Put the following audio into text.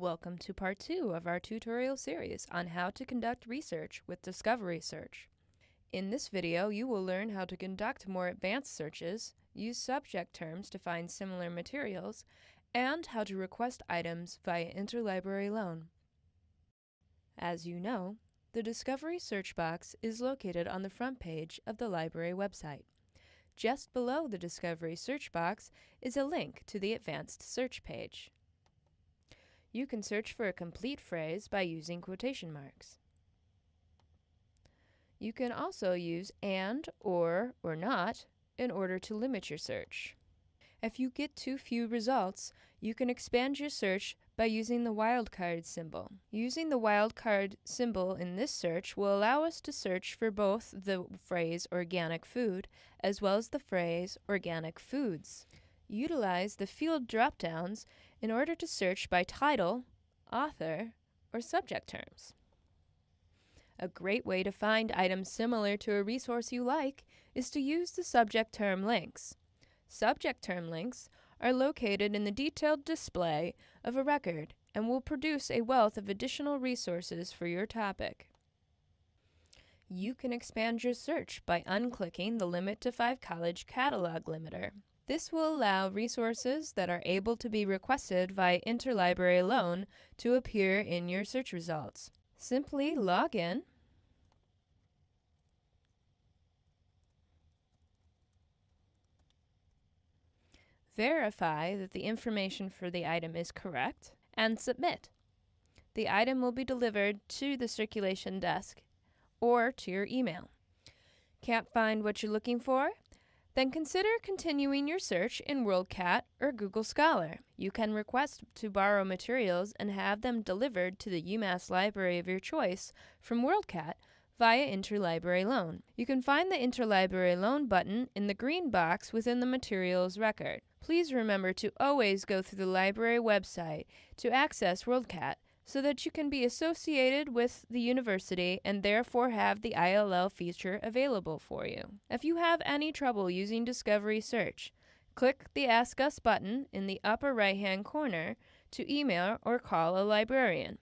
Welcome to part two of our tutorial series on how to conduct research with Discovery Search. In this video, you will learn how to conduct more advanced searches, use subject terms to find similar materials, and how to request items via interlibrary loan. As you know, the Discovery search box is located on the front page of the library website. Just below the Discovery search box is a link to the Advanced Search page. You can search for a complete phrase by using quotation marks. You can also use and, or, or not in order to limit your search. If you get too few results, you can expand your search by using the wildcard symbol. Using the wildcard symbol in this search will allow us to search for both the phrase organic food as well as the phrase organic foods. Utilize the field dropdowns in order to search by title, author, or subject terms. A great way to find items similar to a resource you like is to use the subject term links. Subject term links are located in the detailed display of a record and will produce a wealth of additional resources for your topic. You can expand your search by unclicking the Limit to 5 College Catalog limiter. This will allow resources that are able to be requested via interlibrary loan to appear in your search results. Simply log in verify that the information for the item is correct, and submit. The item will be delivered to the circulation desk or to your email. Can't find what you're looking for? Then consider continuing your search in WorldCat or Google Scholar. You can request to borrow materials and have them delivered to the UMass library of your choice from WorldCat via Interlibrary Loan. You can find the Interlibrary Loan button in the green box within the materials record. Please remember to always go through the library website to access WorldCat so that you can be associated with the university and therefore have the ILL feature available for you. If you have any trouble using Discovery Search, click the Ask Us button in the upper right hand corner to email or call a librarian.